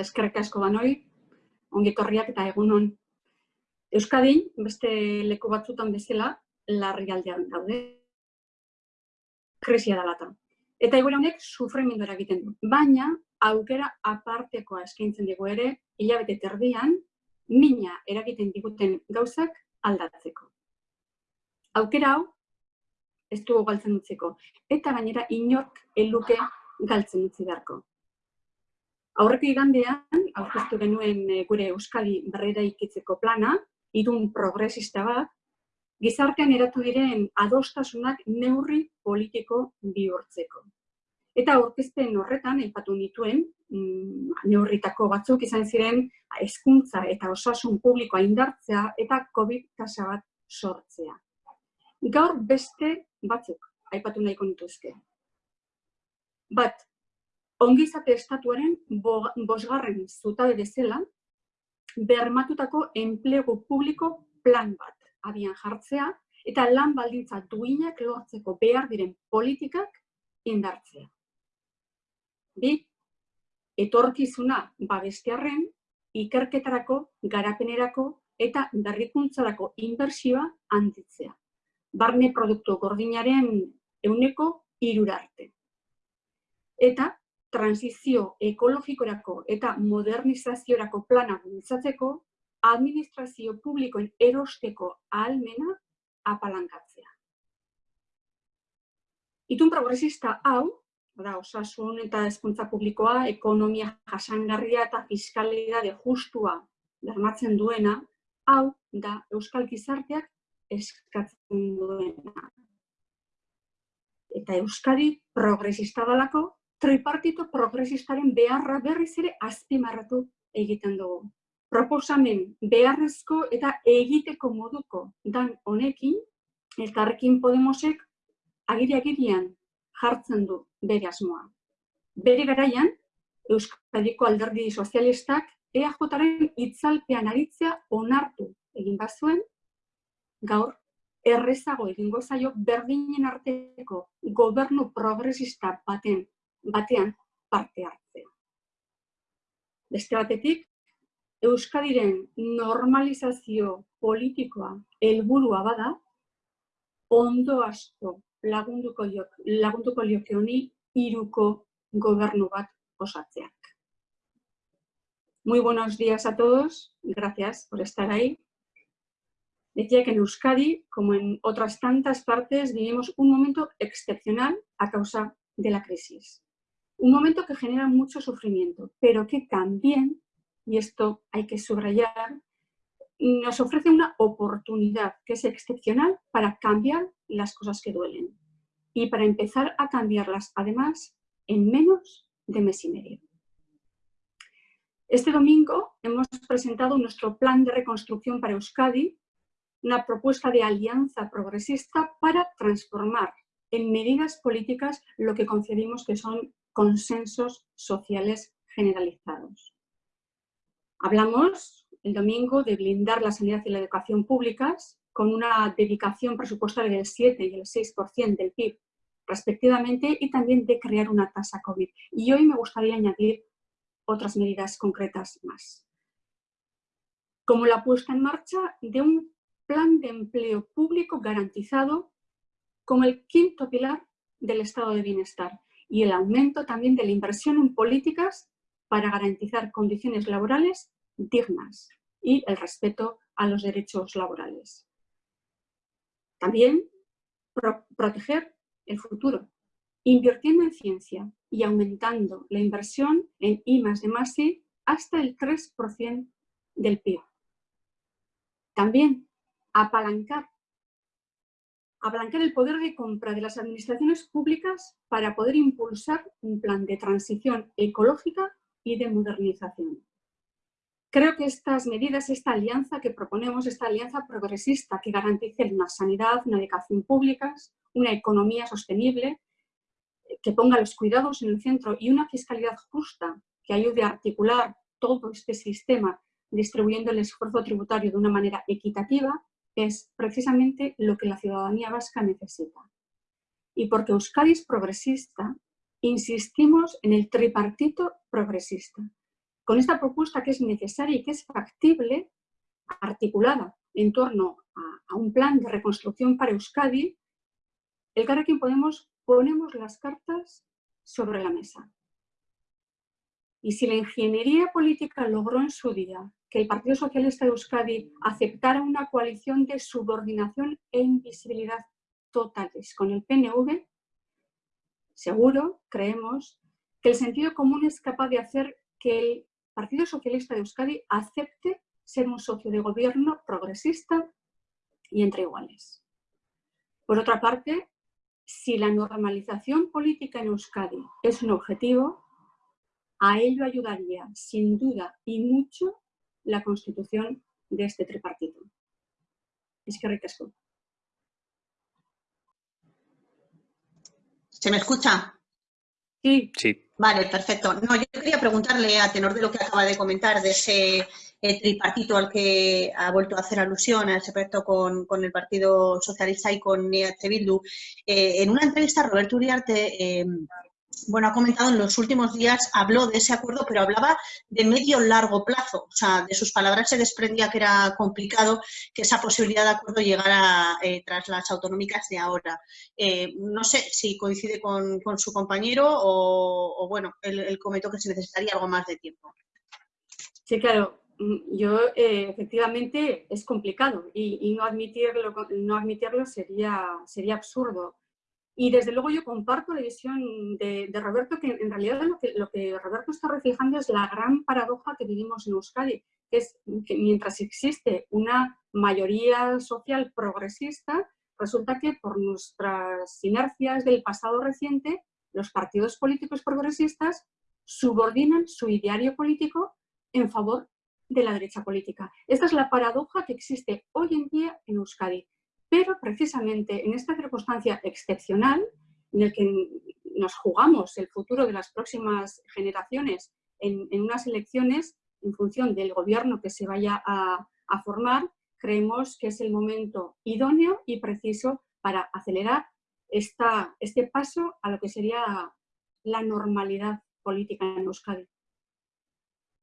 eta eskerrik asko banoi, ongi torriak eta egunon. Euskadin, beste leku batzutan bezala, larri aldean daude. Krisia da lata. Eta egoera honek sufrimendu egiten du. Baina, aukera apartekoa eskaintzen dugu ere, hilabete terdian, mina eragiten diguten gauzak aldatzeko. Aukera hau, ez dugu galtzen utziko. Eta gainera, inork eluke galtzen utzi beharko. Aurreko igandean, aurkeztu genuen eh, gure Euskadi berrera ikitzeko plana, idun progresista bat, gizartean eratu diren adostasunak neurri politiko bihurtzeko. Eta aurkezpen horretan, aipatu nituen, mm, neurritako batzuk izan ziren hezkuntza eta osasun publikoa indartzea eta COVID tasa bat sortzea. Gaur beste batzuk aipatu nahiko nituzke. Bat, ongizate estatuaren bosgarren zutabe bezala, bermatutako enplegu publiko plan bat abian jartzea eta lan baldintza duinak lortzeko behar diren politikak indartzea. Bi, etorkizuna babestearren, ikerketarako, garapenerako eta berrikuntzarako inbertsioa handitzea. Barne produktu gordinaren euneko irurarte. Eta transizio ekologikorako eta modernizaziorako plana bultzatzeko, administrazio publikoen erosteko ahalmena apalankatzea. Itun progresista hau, da, osasun eta hezkuntza publikoa, ekonomia jasangarria eta fiskalidade justua bermatzen duena, hau da Euskal Gizarteak eskatzen duena. Eta Euskadi progresista dalako, tripartito progresistaren beharra berriz ere azpimarratu egiten dugu. Proposamen beharrezko eta egiteko moduko dan honekin, elkarrekin Podemosek agiri-agirian jartzen du bere asmoa. Bere garaian, Euskadiko alderdi sozialistak EAJaren itzalpean aritzea onartu egin bazuen, gaur errezago egingo zaio berdinen arteko gobernu progresista baten batean parte hartzea. Beste batetik, Euskadiren normalizazio politikoa helburua bada, ondo asko lagunduko, jok, lagunduko lioke honi iruko gobernu bat osatzeak. Muy buenos días a todos, gracias por estar ahí. Decía que en Euskadi, como en otras tantas partes, vivimos un momento excepcional a causa de la crisis un momento que genera mucho sufrimiento, pero que también, y esto hay que subrayar, nos ofrece una oportunidad que es excepcional para cambiar las cosas que duelen y para empezar a cambiarlas, además, en menos de mes y medio. Este domingo hemos presentado nuestro plan de reconstrucción para Euskadi, una propuesta de alianza progresista para transformar en medidas políticas lo que concebimos que son consensos sociales generalizados. Hablamos el domingo de blindar la sanidad y la educación públicas con una dedicación presupuestaria del 7 y el 6% del PIB respectivamente y también de crear una tasa COVID. Y hoy me gustaría añadir otras medidas concretas más. Como la puesta en marcha de un plan de empleo público garantizado como el quinto pilar del estado de bienestar y el aumento también de la inversión en políticas para garantizar condiciones laborales dignas y el respeto a los derechos laborales. También proteger el futuro, invirtiendo en ciencia y aumentando la inversión en I más I hasta el 3% del PIB. También apalancar ablancar el poder de compra de las administraciones públicas para poder impulsar un plan de transición ecológica y de modernización. Creo que estas medidas, esta alianza que proponemos, esta alianza progresista que garantice una sanidad, una educación públicas, una economía sostenible, que ponga los cuidados en el centro y una fiscalidad justa que ayude a articular todo este sistema distribuyendo el esfuerzo tributario de una manera equitativa, es precisamente lo que la ciudadanía vasca necesita. Y porque Euskadi es progresista, insistimos en el tripartito progresista, Con esta propuesta que es necesaria y que es factible, articulada en torno a, un plan de reconstrucción para Euskadi, el Carrequín Podemos ponemos las cartas sobre la mesa. Y si la ingeniería política logró en su día que el Partido Socialista de Euskadi aceptara una coalición de subordinación e invisibilidad totales con el PNV, seguro, creemos, que el sentido común es capaz de hacer que el Partido Socialista de Euskadi acepte ser un socio de gobierno progresista y entre iguales. Por otra parte, si la normalización política en Euskadi es un objetivo, a ello ayudaría, sin duda y mucho, la constitución de este tripartito. Es que ricasco. ¿Se me escucha? Sí. Sí. Vale, perfecto. No, yo quería preguntarle, a tenor de lo que acaba de comentar, de ese eh, tripartito al que ha vuelto a hacer alusión, a ese proyecto con, el Partido Socialista y con EH Bildu. Eh, en una entrevista, Roberto Uriarte eh, bueno, ha comentado en los últimos días, habló de ese acuerdo, pero hablaba de medio-largo plazo. O sea, de sus palabras se desprendía que era complicado que esa posibilidad de acuerdo llegara eh, tras las autonómicas de ahora. Eh, no sé si coincide con, su compañero o, bueno, él, comentó que se necesitaría algo más de tiempo. Sí, claro. Mm, yo, eh, efectivamente, es complicado y, no, admitirlo, no admitirlo sería, sería absurdo. Y desde luego yo comparto la visión de, Roberto, que en realidad lo que, lo que, Roberto está reflejando es la gran paradoja que vivimos en Euskadi, que es que mientras existe una mayoría social progresista, resulta que por nuestras inercias del pasado reciente, los partidos políticos progresistas subordinan su ideario político en favor de la derecha política. Esta es la paradoja que existe hoy en día en Euskadi. Pero precisamente en esta circunstancia excepcional, en el que nos jugamos el futuro de las próximas generaciones en, unas elecciones en función del gobierno que se vaya a, formar, creemos que es el momento idóneo y preciso para acelerar este paso a lo que sería la normalidad política en Euskadi.